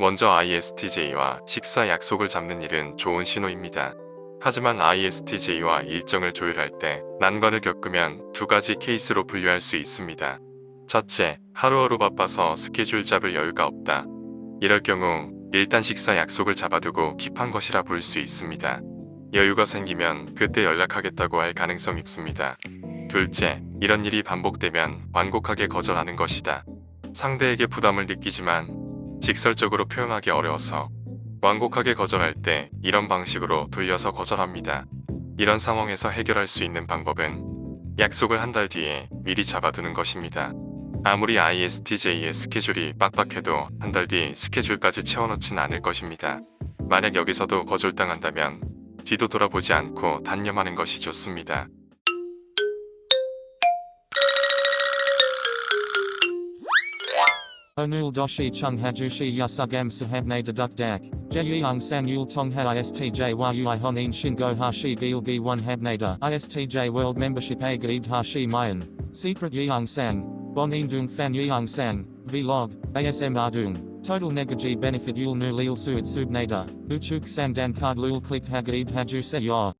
먼저 ISTJ와 식사 약속을 잡는 일은 좋은 신호입니다. 하지만 ISTJ와 일정을 조율할 때 난관을 겪으면 두 가지 케이스로 분류할 수 있습니다. 첫째, 하루하루 바빠서 스케줄 잡을 여유가 없다. 이럴 경우 일단 식사 약속을 잡아두고 킵한 것이라 볼 수 있습니다. 여유가 생기면 그때 연락하겠다고 할 가능성이 있습니다. 둘째, 이런 일이 반복되면 완곡하게 거절하는 것이다. 상대에게 부담을 느끼지만 직설적으로 표현하기 어려워서 완곡하게 거절할 때 이런 방식으로 돌려서 거절합니다. 이런 상황에서 해결할 수 있는 방법은 약속을 한 달 뒤에 미리 잡아두는 것입니다. 아무리 ISTJ의 스케줄이 빡빡해도 한 달 뒤 스케줄까지 채워놓진 않을 것입니다. 만약 여기서도 거절당한다면 뒤도 돌아보지 않고 단념하는 것이 좋습니다. Onul doshi chung hajushi yasugam sahabne deduk dak. Jeyung sang yul tong ha istj yui honin shingo hashi gilgi one habnada. Istj world membership a gaid hashi mayan. Secret yeung sang. Bonin dung fan yeung sang. Vlog. ASM ardung. Total negaji benefit yul nu lil suit subnada. Uchuk sang dan card lul click hagaib haju se yor.